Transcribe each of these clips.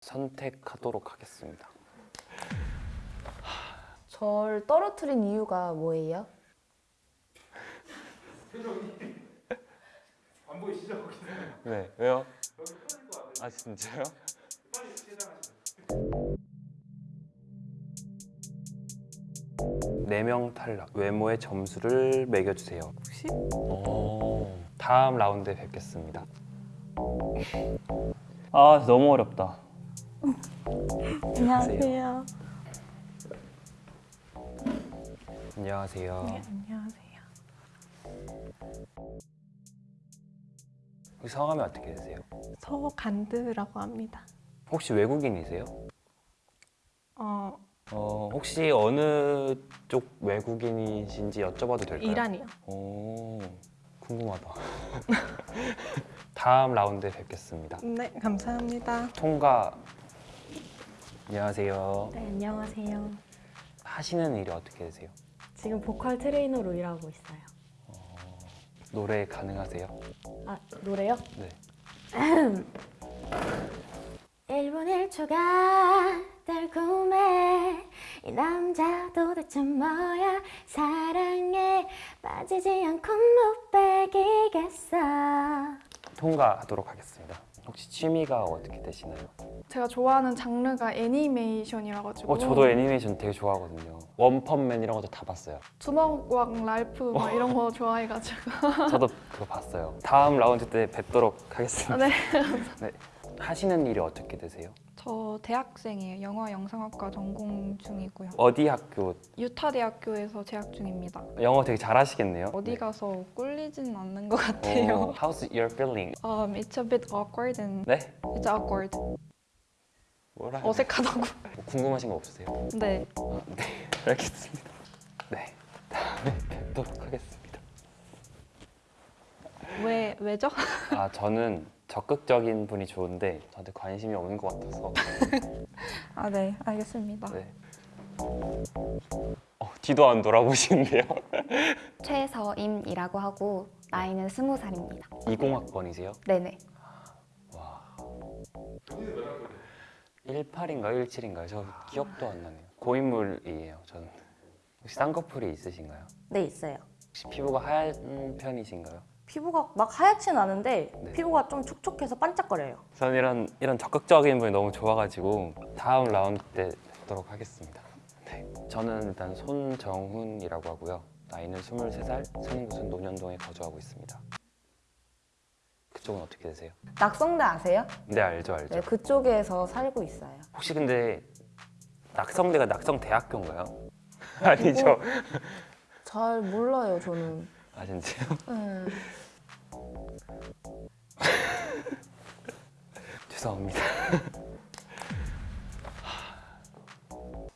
선택하도록 하겠습니다. 절 떨어뜨린 이유가 뭐예요? 안 보이시죠? 네, 왜요? 아 진짜요? 네 명 탈락. 외모의 점수를 매겨주세요. 혹시? 오, 다음 라운드에 뵙겠습니다. 아 너무 어렵다. 안녕하세요. 안녕하세요. 네, 안녕하세요. 성함이 어떻게 되세요? 서간드라고 합니다. 혹시 외국인이세요? 어, 어, 혹시 어느 쪽 외국인이신지 여쭤봐도 될까요? 이란이요. 오, 궁금하다. 다음 라운드에 뵙겠습니다. 네, 감사합니다. 통과. 안녕하세요. 네, 안녕하세요. 하시는 일이 어떻게 되세요? 지금 보컬 트레이너로 일하고 있어요. 노래 가능하세요? 아, 노래요? 네. 1분 1초가 달콤해 이 남자 도대체 뭐야 사랑에 빠지지 않고 못 빼기겠어 통과하도록 하겠습니다. 혹시 취미가 어떻게 되시나요? 제가 좋아하는 장르가 애니메이션이라 가지고 어, 저도 애니메이션 되게 좋아하거든요. 원펀맨 이런 것도 다 봤어요. 주먹왕 랄프 막 이런 거 좋아해가지고 저도 그거 봤어요. 다음 라운드 때 뵙도록 하겠습니다. 네. 네. 하시는 일이 어떻게 되세요? 저 대학생이에요. 영화 영상학과 전공 중이고요. 어디 학교? 유타 대학교에서 재학 중입니다. 영어 되게 잘하시겠네요. 어디 네. 가서 꿀리진 않는 것 어, 같아요. how's your feeling? Um, it's a bit awkward and 네? it's awkward. 뭐라 어색하다고. 돼? 뭐 궁금하신 거 없으세요? 네. 아, 네, 알겠습니다. 네, 다음에 뵙도록 하겠습니다. 왜 왜죠? 아, 저는 적극적인 분이 좋은데 저한테 관심이 없는 것 같아서 아, 네. 알겠습니다. 네. 어, 뒤도 안 돌아보시는데요? 최서임이라고 하고 나이는 스무 살입니다. 20학번이세요? 네네. 와. 18인가요? 17인가요? 저 기억도 안 나네요. 고인물이에요, 저는. 혹시 쌍꺼풀이 있으신가요? 네, 있어요. 혹시 피부가 하얀 편이신가요? 피부가 막 하얗진 않은데 네. 피부가 좀 촉촉해서 반짝거려요. 저는 이런 이런 적극적인 분이 너무 좋아가지고 다음 라운드 때 뵙도록 하겠습니다. 네, 저는 일단 손정훈이라고 하고요. 나이는 23살, 사는 곳은 논현동에 거주하고 있습니다. 그쪽은 어떻게 되세요? 낙성대 아세요? 네 알죠 알죠. 네, 그쪽에서 살고 있어요. 혹시 근데 낙성대가 낙성대학교인가요? 아니죠. 잘 몰라요, 저는. 아 진짜요? 네. 죄송합니다.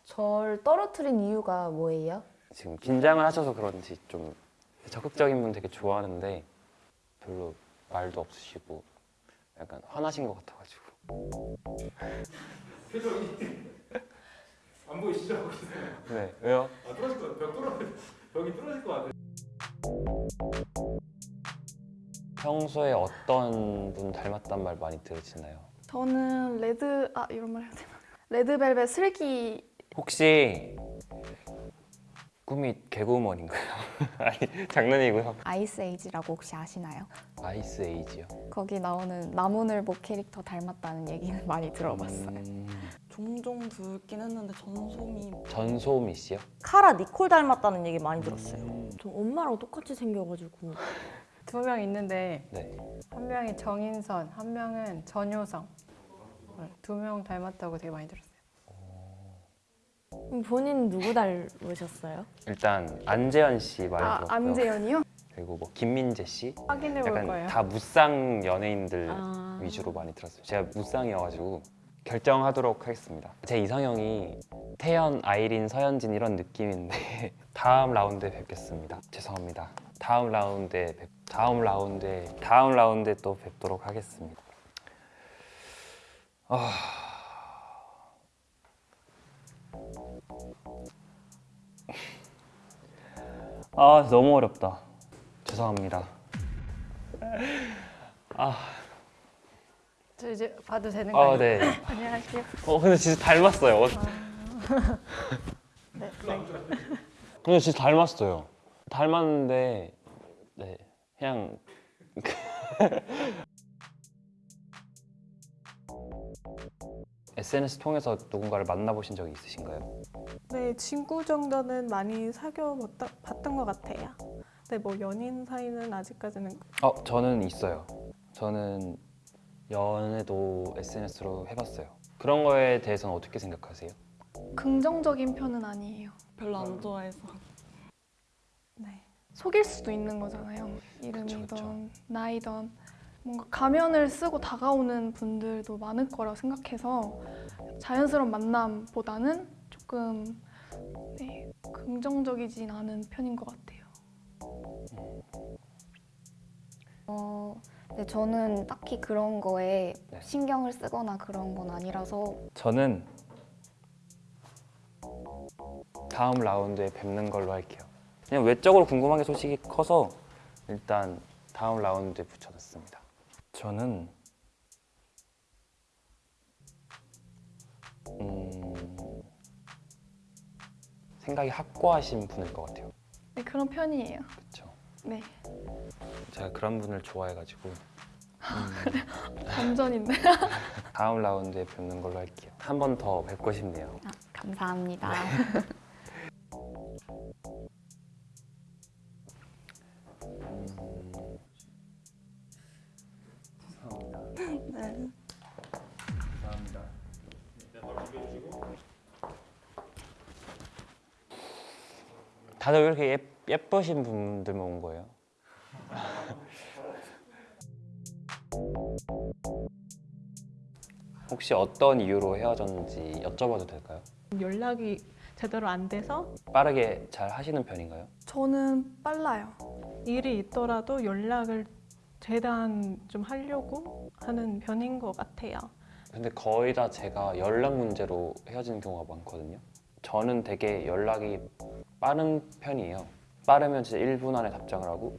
절 떨어뜨린 이유가 뭐예요? 지금 긴장을 하셔서 그런지 좀 적극적인 분 되게 좋아하는데 별로 말도 없으시고 약간 화나신 것 같아가지고 표정이 안 보이시죠? 네 왜요? 아, 뚫어질 것 같아요. 벽 뚫어 벽이 뚫어질 것 같아요. 평소에 어떤 분 닮았단 말 많이 들으시나요? 저는 레드 아 이런 말 해야 되나 레드벨벳 슬기 혹시 꿈이 개구먼인가요? 아니 장난이고요 아이스 에이지라고 혹시 아시나요? 아이스 에이지요? 거기 나오는 나무늘보 캐릭터 닮았다는 얘기는 많이 들어봤어요. 음, 종종 듣긴 했는데 전소미 전소미 씨요? 카라 니콜 닮았다는 얘기 많이 들었어요. 음, 저 엄마랑 똑같이 생겨가지고 두 명 있는데 네 한 명이 정인선, 한 명은 전효성. 두 명 닮았다고 되게 많이 들었어요. 본인 누구 닮으셨어요? 일단 안재현 씨 많이 아 들었고요 안재현이요? 그리고 뭐 김민재 씨 확인해 볼 거예요. 다 무쌍 연예인들 아. 위주로 많이 들었어요. 제가 무쌍이어가지고 결정하도록 하겠습니다. 제 이상형이 태연, 아이린, 서현진 이런 느낌인데 다음 라운드에 뵙겠습니다. 죄송합니다. 다음 라운드에 뵙, 다음 라운드에 다음 라운드에 또 뵙도록 하겠습니다. 아. 아 너무 어렵다. 죄송합니다. 아, 저 이제 봐도 되는 아, 거예요? 네. 안녕하세요. 어, 근데 진짜 닮았어요. 어, 네, 근데 진짜 닮았어요. 닮았는데, 네, 그냥 SNS 통해서 누군가를 만나보신 적이 있으신가요? 네, 친구 정도는 많이 사귀어 봤다- 봤던 것 같아요. 근데 뭐 연인 사이는 아직까지는 어, 저는 있어요. 저는 연애도 SNS로 해봤어요. 그런 거에 대해서는 어떻게 생각하세요? 긍정적인 편은 아니에요. 별로 안 좋아해서. 네. 속일 수도 있는 거잖아요. 이름이든 그쵸. 나이든 뭔가 가면을 쓰고 다가오는 분들도 많을 거라 생각해서 자연스러운 만남보다는 조금 네, 긍정적이진 않은 편인 것 같아요. 어, 네, 저는 딱히 그런 거에 네. 신경을 쓰거나 그런 건 아니라서 저는 다음 라운드에 뵙는 걸로 할게요. 그냥 외적으로 궁금한 게 솔직히 커서 일단 다음 라운드에 붙여놨습니다. 저는 음, 생각이 확고하신 분일 것 같아요. 네, 그런 편이에요. 그렇죠. 네, 제가 그런 분을 좋아해가지고 반전인데. 다음 라운드에 뵙는 걸로 할게요. 한 번 더 뵙고 싶네요. 아, 감사합니다. 다들 왜 이렇게 예, 예쁘신 분들만 온 거예요? 혹시 어떤 이유로 헤어졌는지 여쭤봐도 될까요? 연락이 제대로 안 돼서 빠르게 잘 하시는 편인가요? 저는 빨라요. 일이 있더라도 연락을 최대한 좀 하려고 하는 편인 것 같아요. 근데 거의 다 제가 연락 문제로 헤어지는 경우가 많거든요. 저는 되게 연락이 빠른 편이에요. 빠르면 진짜 1분 안에 답장을 하고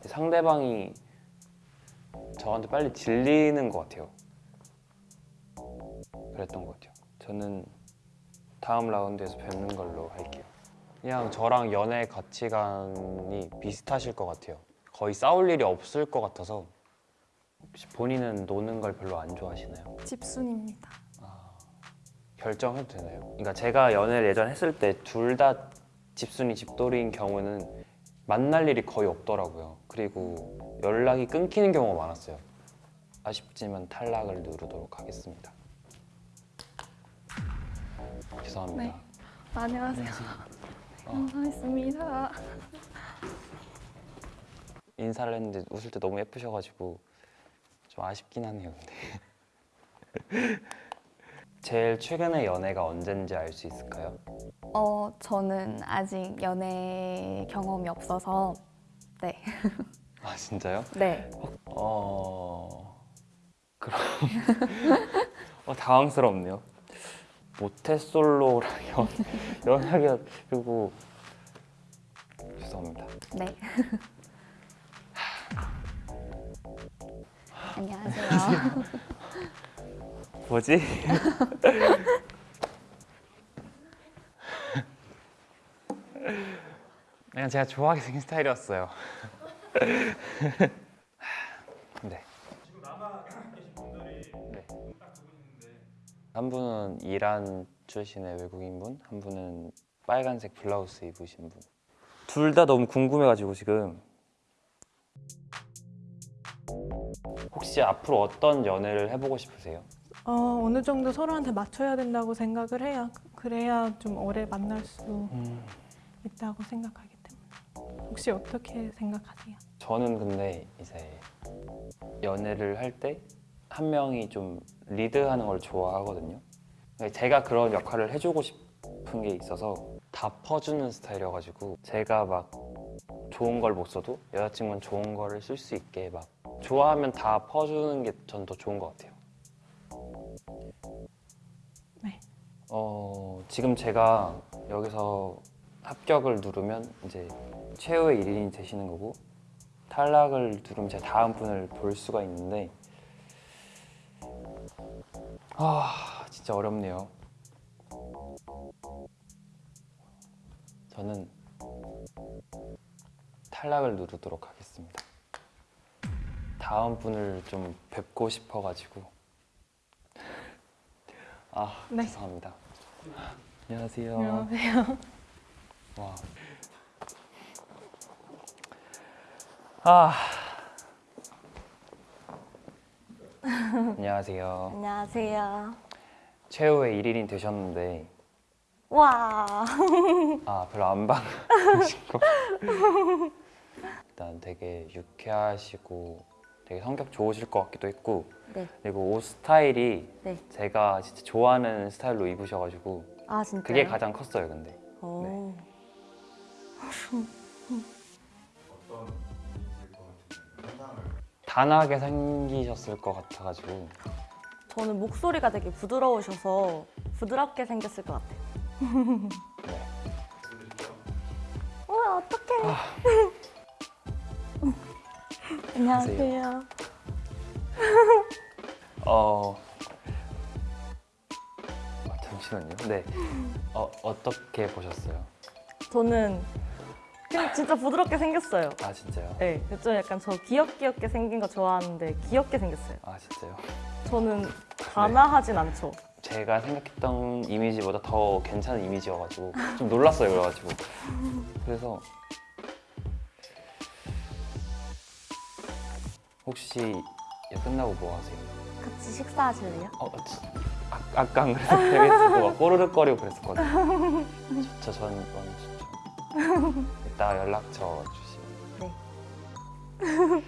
상대방이 저한테 빨리 질리는 것 같아요. 그랬던 것 같아요. 저는 다음 라운드에서 뵙는 걸로 할게요. 그냥 저랑 연애 가치관이 비슷하실 것 같아요. 거의 싸울 일이 없을 것 같아서 혹시 본인은 노는 걸 별로 안 좋아하시나요? 집순입니다. 결정해도 되나요? 그러니까 제가 연애를 예전 했을 때 둘 다 집순이 집돌이인 경우는 만날 일이 거의 없더라고요. 그리고 연락이 끊기는 경우가 많았어요. 아쉽지만 탈락을 누르도록 하겠습니다. 죄송합니다. 네. 안녕하세요. 감사했습니다. 인사를 했는데 웃을 때 너무 예쁘셔가지고 좀 아쉽긴 하네요. 근데 제일 최근에 연애가 언젠지 알 수 있을까요? 어, 저는 아직 연애 경험이 없어서 네. 아 진짜요? 네. 어 그럼 어, 당황스럽네요. 모태솔로랑 연, 연하게 그리고 죄송합니다. 네. 안녕하세요. 뭐지? 그냥 제가 좋아하게 생긴 스타일이었어요. 네. 지금 남아 계신 분들이 네. 딱두 분인데 한 분은 이란 출신의 외국인분, 한 분은 빨간색 블라우스 입으신 분. 둘 다 너무 궁금해가지고 지금 혹시 앞으로 어떤 연애를 해보고 싶으세요? 어, 어느 정도 서로한테 맞춰야 된다고 생각을 해요. 그래야 좀 오래 만날 수 있다고 생각하기 때문에. 혹시 어떻게 생각하세요? 저는 근데 이제 연애를 할 때 한 명이 좀 리드하는 걸 좋아하거든요. 제가 그런 역할을 해주고 싶은 게 있어서 다 퍼주는 스타일이어가지고 제가 막 좋은 걸 못 써도 여자친구는 좋은 거를 쓸 수 있게 막 좋아하면 다 퍼주는 게 전 더 좋은 것 같아요. 네. 어, 지금 제가 여기서 합격을 누르면 이제 최후의 1인이 되시는 거고 탈락을 누르면 제가 다음 분을 볼 수가 있는데 아 진짜 어렵네요. 저는 탈락을 누르도록 하겠습니다. 다음 분을 좀 뵙고 싶어가지고 아 네. 죄송합니다. 안녕하세요. 안녕하세요. 와. 아. 안녕하세요. 안녕하세요. 최후의 1인이 되셨는데 와. 아 별로 안 반가우시고 일단 되게 유쾌하시고 되게 성격 좋으실 것 같기도 했고 네. 그리고 옷 스타일이 네. 제가 진짜 좋아하는 스타일로 입으셔가지고 아? 그게 가장 컸어요 근데 오. 단아하게 생기셨을 것 같아가지고 저는 목소리가 되게 부드러우셔서 부드럽게 생겼을 것 같아요. 네. 우와 어떡해. 안녕하세요. 어 아, 잠시만요. 네. 어 어떻게 보셨어요? 저는 그냥 진짜 부드럽게 생겼어요. 아 진짜요? 네, 좀 약간 저 귀엽귀엽게 생긴 거 좋아하는데 귀엽게 생겼어요. 아 진짜요? 저는 단아하진 않죠. 제가 생각했던 이미지보다 더 괜찮은 이미지여가지고 좀 놀랐어요 그래가지고 그래서 혹시 얘 끝나고 뭐 하세요? 같이 식사하실래요? 어, 저- 아, 아까 안 그래도 되겠고 막 꼬르륵거리고 그랬었거든요 좋죠 전 완전 좋죠 이따 연락처 주시면 네.